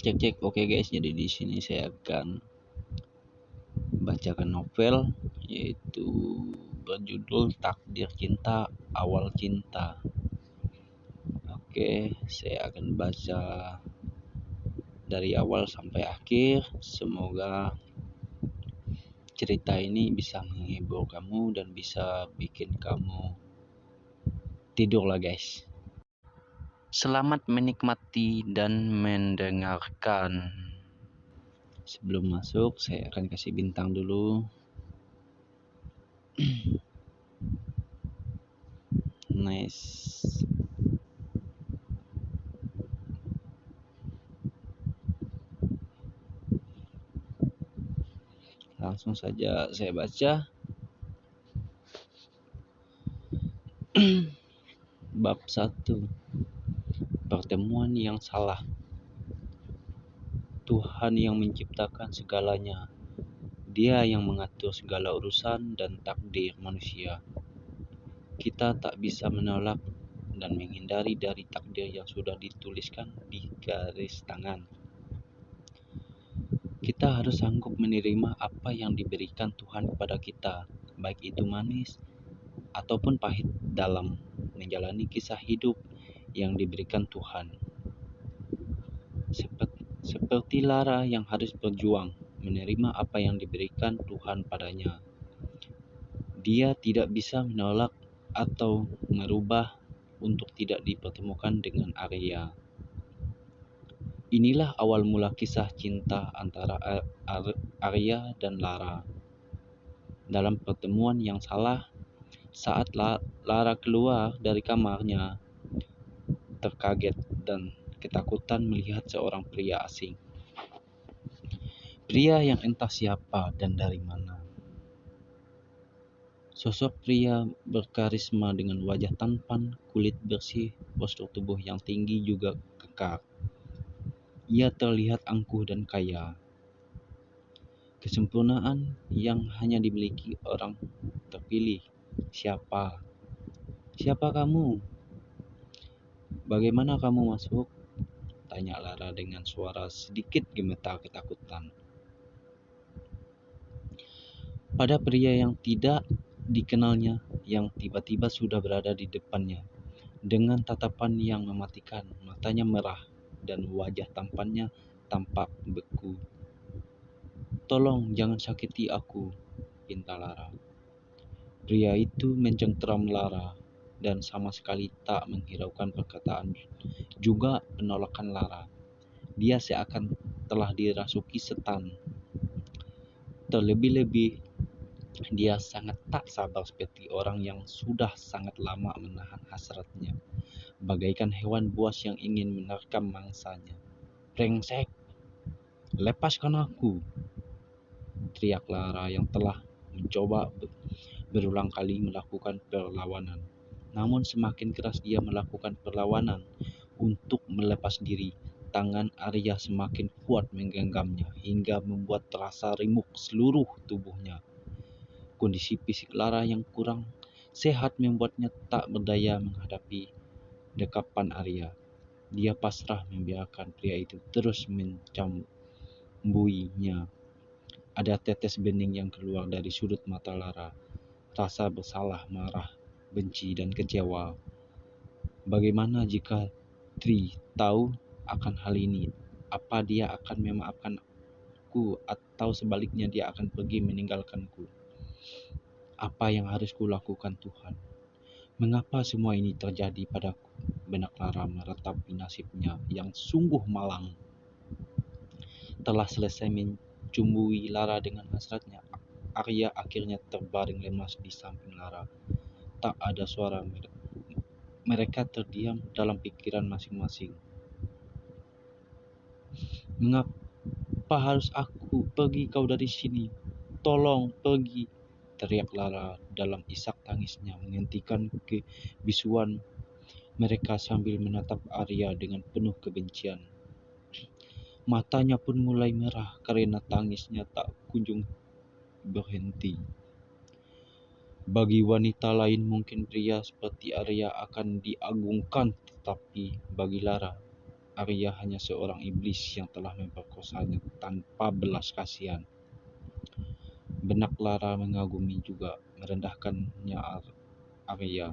Cek cek. Oke guys, jadi di sini saya akan bacakan novel yaitu berjudul Takdir Cinta Awal Cinta. Oke, saya akan baca dari awal sampai akhir. Semoga cerita ini bisa menghibur kamu dan bisa bikin kamu tidur lah guys. Selamat menikmati dan mendengarkan. Sebelum masuk, saya akan kasih bintang dulu. nice. Langsung saja saya baca. Bab 1 pertemuan yang salah. Tuhan yang menciptakan segalanya. Dia yang mengatur segala urusan dan takdir manusia. Kita tak bisa menolak dan menghindari dari takdir yang sudah dituliskan di garis tangan. Kita harus sanggup menerima apa yang diberikan Tuhan kepada kita, baik itu manis ataupun pahit dalam menjalani kisah hidup yang diberikan Tuhan. Seperti, Lara yang harus berjuang menerima apa yang diberikan Tuhan padanya. Dia tidak bisa menolak atau merubah untuk tidak dipertemukan dengan Arya. Inilah awal mula kisah cinta antara Arya dan Lara. Dalam pertemuan yang salah, saat Lara keluar dari kamarnya, terkaget dan ketakutan melihat seorang pria asing. Pria yang entah siapa dan dari mana. Sosok pria berkarisma dengan wajah tampan, kulit bersih, postur tubuh yang tinggi juga kekar. Ia terlihat angkuh dan kaya. Kesempurnaan yang hanya dimiliki orang terpilih. Siapa? Siapa kamu? Bagaimana kamu masuk? Tanya Lara dengan suara sedikit gemetar ketakutan. Pada pria yang tidak dikenalnya, yang tiba-tiba sudah berada di depannya, dengan tatapan yang mematikan, matanya merah, dan wajah tampannya tampak beku. Tolong jangan sakiti aku, pinta Lara. Pria itu mencengkeram Lara dan sama sekali tak menghiraukan perkataan juga penolakan Lara. Dia seakan telah dirasuki setan. Terlebih-lebih, dia sangat tak sabar seperti orang yang sudah sangat lama menahan hasratnya, bagaikan hewan buas yang ingin menerkam mangsanya. Brengsek, lepaskan aku! Teriak Lara yang telah mencoba berulang kali melakukan perlawanan. Namun semakin keras dia melakukan perlawanan untuk melepas diri, tangan Arya semakin kuat menggenggamnya hingga membuat terasa remuk seluruh tubuhnya. Kondisi fisik Lara yang kurang sehat membuatnya tak berdaya menghadapi dekapan Arya. Dia pasrah membiarkan pria itu terus mencambuinya. Ada tetes bening yang keluar dari sudut mata Lara. Rasa bersalah, marah, benci, dan kecewa. Bagaimana jika Tri tahu akan hal ini? Apa dia akan memaafkanku atau sebaliknya dia akan pergi meninggalkanku? Apa yang harus kulakukan Tuhan? Mengapa semua ini terjadi padaku? Benak Lara meratapi nasibnya yang sungguh malang. Telah selesai mencumbui Lara dengan hasratnya, Arya akhirnya terbaring lemas di samping Lara tak ada suara mereka terdiam dalam pikiran masing-masing. Mengapa harus aku pergi kau dari sini? Tolong pergi, teriak Lara dalam isak tangisnya menghentikan kebisuan mereka sambil menatap Arya dengan penuh kebencian. Matanya pun mulai merah karena tangisnya tak kunjung berhenti. Bagi wanita lain mungkin pria seperti Arya akan diagungkan, tetapi bagi Lara, Arya hanya seorang iblis yang telah memperkosanya tanpa belas kasihan. Benak Lara mengagumi juga merendahkannya Arya.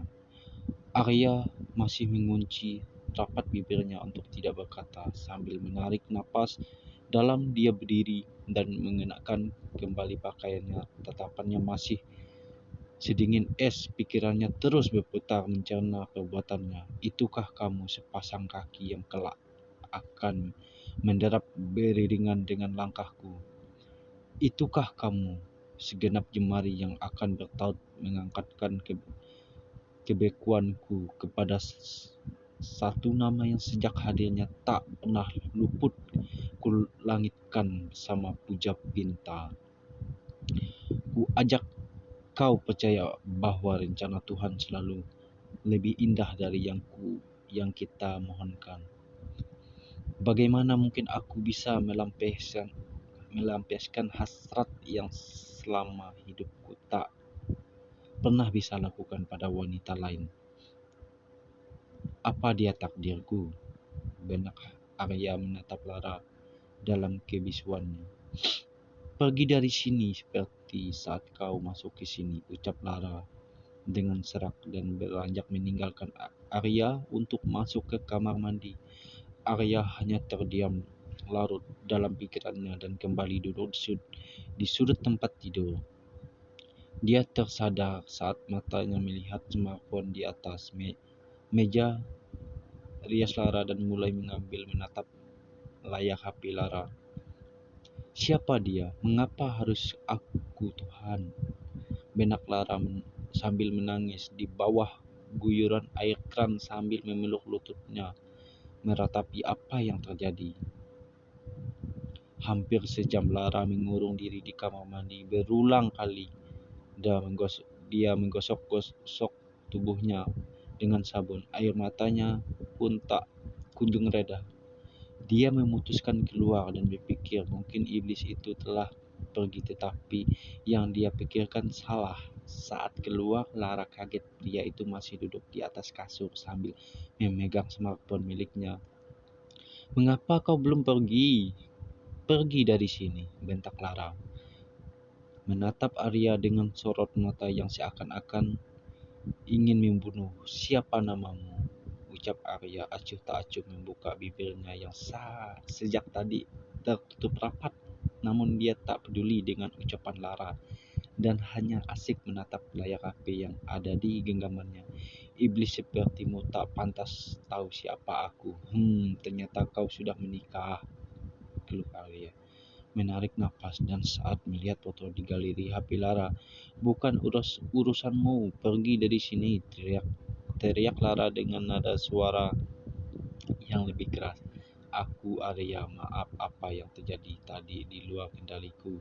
Arya masih mengunci rapat bibirnya untuk tidak berkata sambil menarik napas dalam dia berdiri dan mengenakan kembali pakaiannya. Tatapannya masih sedingin es, pikirannya terus berputar mencerna perbuatannya. Itukah kamu sepasang kaki yang kelak akan menderap beriringan dengan langkahku? Itukah kamu segenap jemari yang akan bertaut mengangkatkan ke kebekuanku kepada satu nama yang sejak hadirnya tak pernah luput ku langitkan bersama puja pinta. Ku ajak kau percaya bahwa rencana Tuhan selalu lebih indah dari yang ku yang kita mohonkan. Bagaimana mungkin aku bisa melampiaskan melampiaskan hasrat yang selama hidupku tak pernah bisa lakukan pada wanita lain. Apa dia takdirku? Benak Arya menatap Lara dalam kebisuannya. Pergi dari sini seperti saat kau masuk ke sini, ucap Lara dengan serak dan beranjak meninggalkan Arya untuk masuk ke kamar mandi. Arya hanya terdiam larut dalam pikirannya dan kembali duduk di sudut tempat tidur. Dia tersadar saat matanya melihat smartphone di atas me meja rias Lara dan mulai mengambil menatap layar HP Lara. Siapa dia? Mengapa harus aku Tuhan? Benak Lara sambil menangis di bawah guyuran air kran sambil memeluk lututnya meratapi apa yang terjadi. Hampir sejam Lara mengurung diri di kamar mandi berulang kali. Dia menggosok, dia menggosok-gosok tubuhnya dengan sabun. Air matanya pun tak kunjung reda. Dia memutuskan keluar dan berpikir mungkin iblis itu telah pergi tetapi yang dia pikirkan salah. Saat keluar, Lara kaget pria itu masih duduk di atas kasur sambil memegang smartphone miliknya. Mengapa kau belum pergi? Pergi dari sini, bentak Lara. Menatap Arya dengan sorot mata yang seakan-akan ingin membunuh. Siapa namamu? Ucap Arya acuh tak acuh membuka bibirnya yang sah sejak tadi tertutup rapat. Namun dia tak peduli dengan ucapan Lara dan hanya asik menatap layar HP yang ada di genggamannya. Iblis sepertimu tak pantas tahu siapa aku. Hmm, ternyata kau sudah menikah keluh Arya. Menarik nafas dan saat melihat foto di galeri HP Lara. Bukan urus urusanmu, pergi dari sini, teriak teriak Lara dengan nada suara yang lebih keras. Aku Arya, maaf apa yang terjadi tadi di luar kendaliku.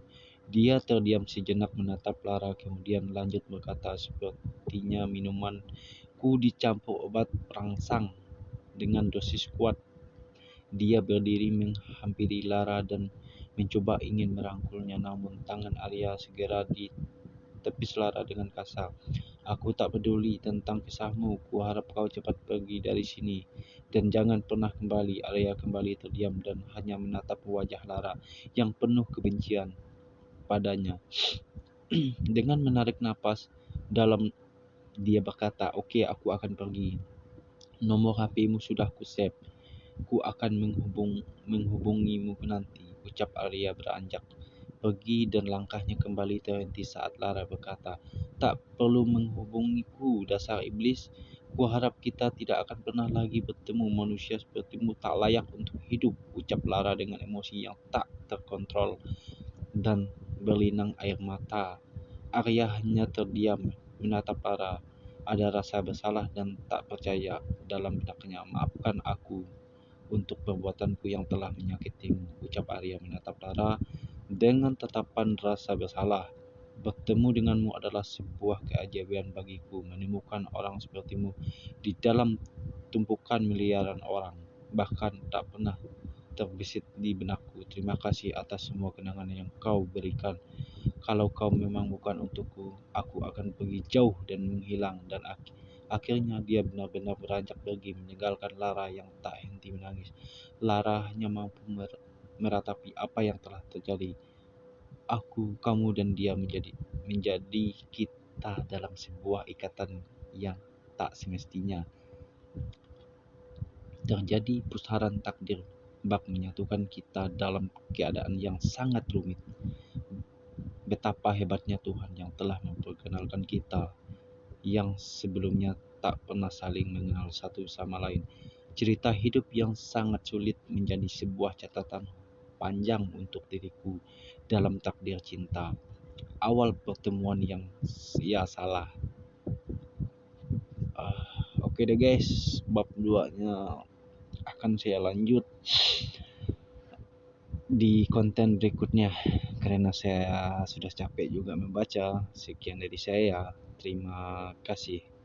Dia terdiam sejenak menatap Lara kemudian lanjut berkata sepertinya minuman ku dicampur obat perangsang dengan dosis kuat dia berdiri menghampiri Lara dan mencoba ingin merangkulnya namun tangan Arya segera ditepis Lara dengan kasar. Aku tak peduli tentang kisahmu, ku harap kau cepat pergi dari sini dan jangan pernah kembali. Arya kembali terdiam dan hanya menatap wajah Lara yang penuh kebencian padanya. Dengan menarik napas dalam dia berkata, "Oke, okay, aku akan pergi. Nomor HP-mu sudah ku save. Ku akan menghubung, menghubungimu nanti, ucap Arya beranjak pergi dan langkahnya kembali terhenti saat Lara berkata, Tak perlu menghubungiku, dasar iblis. Ku harap kita tidak akan pernah lagi bertemu manusia sepertimu tak layak untuk hidup, ucap Lara dengan emosi yang tak terkontrol dan berlinang air mata. Arya hanya terdiam menatap Lara. Ada rasa bersalah dan tak percaya dalam benaknya. Maafkan aku, untuk perbuatanku yang telah menyakitimu, ucap Arya menatap Lara dengan tatapan rasa bersalah. Bertemu denganmu adalah sebuah keajaiban bagiku, menemukan orang sepertimu di dalam tumpukan miliaran orang, bahkan tak pernah terbesit di benakku. Terima kasih atas semua kenangan yang kau berikan. Kalau kau memang bukan untukku, aku akan pergi jauh dan menghilang dan Akhirnya dia benar-benar beranjak pergi meninggalkan Lara yang tak henti menangis. Lara hanya mampu meratapi apa yang telah terjadi. Aku, kamu, dan dia menjadi menjadi kita dalam sebuah ikatan yang tak semestinya. Terjadi pusaran takdir bab menyatukan kita dalam keadaan yang sangat rumit. Betapa hebatnya Tuhan yang telah memperkenalkan kita yang sebelumnya tak pernah saling mengenal satu sama lain. Cerita hidup yang sangat sulit menjadi sebuah catatan panjang untuk diriku dalam takdir cinta. Awal pertemuan yang ya salah. Uh, Oke okay deh guys, bab 2 nya akan saya lanjut di konten berikutnya karena saya sudah capek juga membaca. Sekian dari saya. Terima kasih.